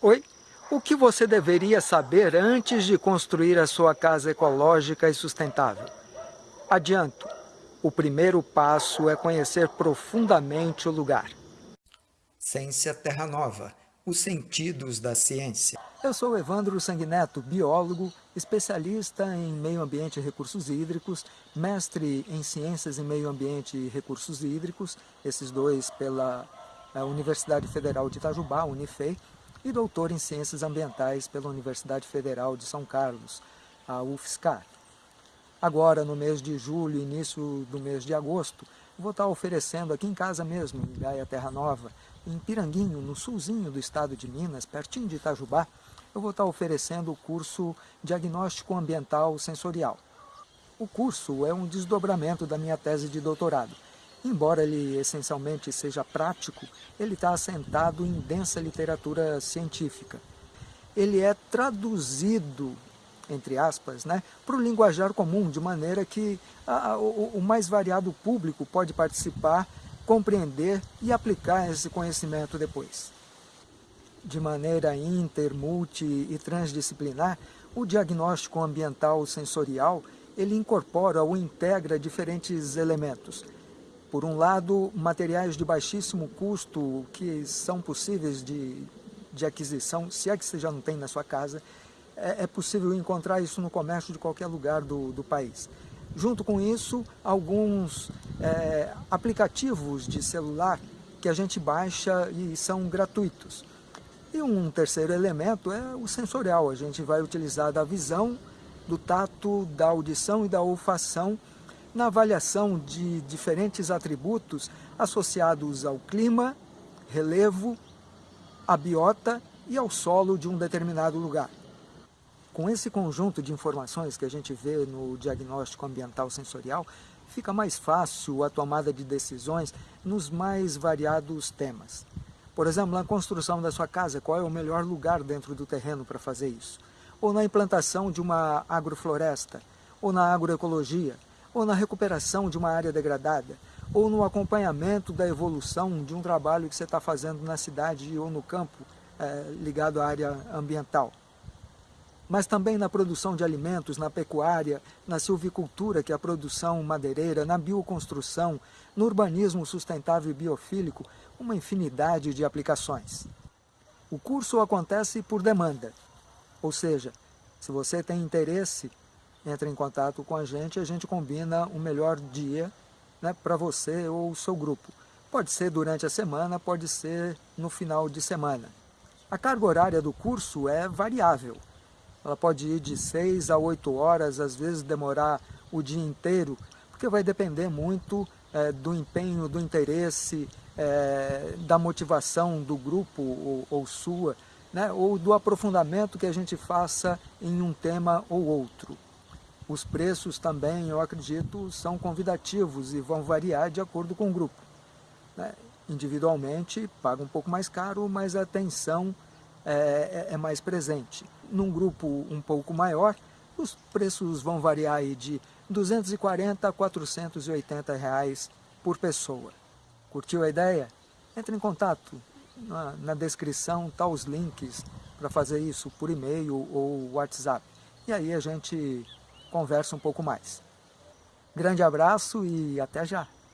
Oi? O que você deveria saber antes de construir a sua casa ecológica e sustentável? Adianto, o primeiro passo é conhecer profundamente o lugar. Ciência Terra Nova, os sentidos da ciência. Eu sou Evandro Sanguineto, biólogo, especialista em meio ambiente e recursos hídricos, mestre em ciências em meio ambiente e recursos hídricos, esses dois pela eh, Universidade Federal de Itajubá, Unifei, e doutor em Ciências Ambientais pela Universidade Federal de São Carlos, a UFSCar. Agora, no mês de julho, início do mês de agosto, vou estar oferecendo aqui em casa mesmo, em Gaia Terra Nova, em Piranguinho, no sulzinho do estado de Minas, pertinho de Itajubá, eu vou estar oferecendo o curso Diagnóstico Ambiental Sensorial. O curso é um desdobramento da minha tese de doutorado. Embora ele essencialmente seja prático, ele está assentado em densa literatura científica. Ele é traduzido, entre aspas, né, para o linguajar comum, de maneira que a, o, o mais variado público pode participar, compreender e aplicar esse conhecimento depois. De maneira inter, multi e transdisciplinar, o diagnóstico ambiental sensorial ele incorpora ou integra diferentes elementos, por um lado, materiais de baixíssimo custo que são possíveis de, de aquisição, se é que você já não tem na sua casa, é, é possível encontrar isso no comércio de qualquer lugar do, do país. Junto com isso, alguns é, aplicativos de celular que a gente baixa e são gratuitos. E um terceiro elemento é o sensorial, a gente vai utilizar da visão, do tato, da audição e da olfação na avaliação de diferentes atributos associados ao clima, relevo, à biota e ao solo de um determinado lugar. Com esse conjunto de informações que a gente vê no diagnóstico ambiental sensorial, fica mais fácil a tomada de decisões nos mais variados temas. Por exemplo, na construção da sua casa, qual é o melhor lugar dentro do terreno para fazer isso? Ou na implantação de uma agrofloresta, ou na agroecologia, ou na recuperação de uma área degradada, ou no acompanhamento da evolução de um trabalho que você está fazendo na cidade ou no campo é, ligado à área ambiental. Mas também na produção de alimentos, na pecuária, na silvicultura, que é a produção madeireira, na bioconstrução, no urbanismo sustentável e biofílico, uma infinidade de aplicações. O curso acontece por demanda, ou seja, se você tem interesse entra em contato com a gente e a gente combina o melhor dia né, para você ou o seu grupo. Pode ser durante a semana, pode ser no final de semana. A carga horária do curso é variável. Ela pode ir de 6 a 8 horas, às vezes demorar o dia inteiro, porque vai depender muito é, do empenho, do interesse, é, da motivação do grupo ou, ou sua, né, ou do aprofundamento que a gente faça em um tema ou outro. Os preços também, eu acredito, são convidativos e vão variar de acordo com o grupo. Né? Individualmente, paga um pouco mais caro, mas a atenção é, é, é mais presente. Num grupo um pouco maior, os preços vão variar aí de 240 a 480 reais por pessoa. Curtiu a ideia? Entre em contato. Na, na descrição tá os links para fazer isso por e-mail ou WhatsApp. E aí a gente conversa um pouco mais. Grande abraço e até já!